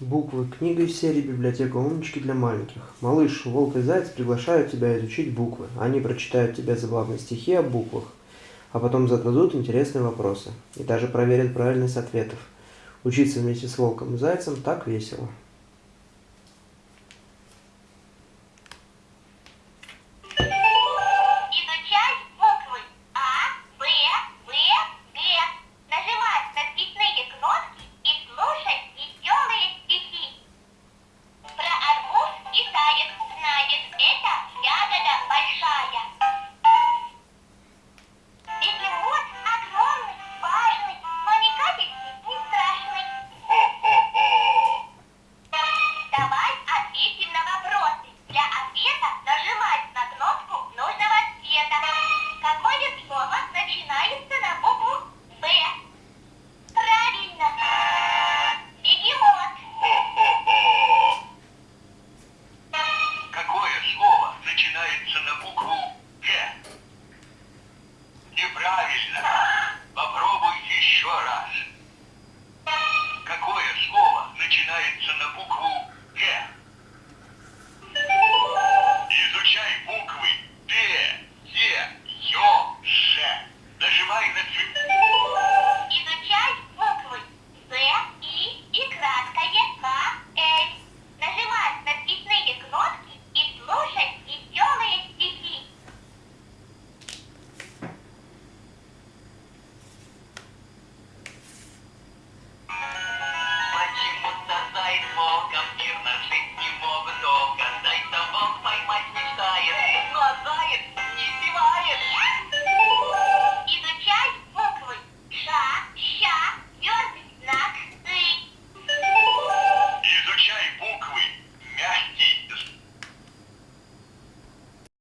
Буквы. Книга из серии «Библиотека умнички для маленьких». Малыш, волк и заяц приглашают тебя изучить буквы. Они прочитают тебе забавные стихи о буквах, а потом зададут интересные вопросы. И даже проверят правильность ответов. Учиться вместе с волком и зайцем так весело.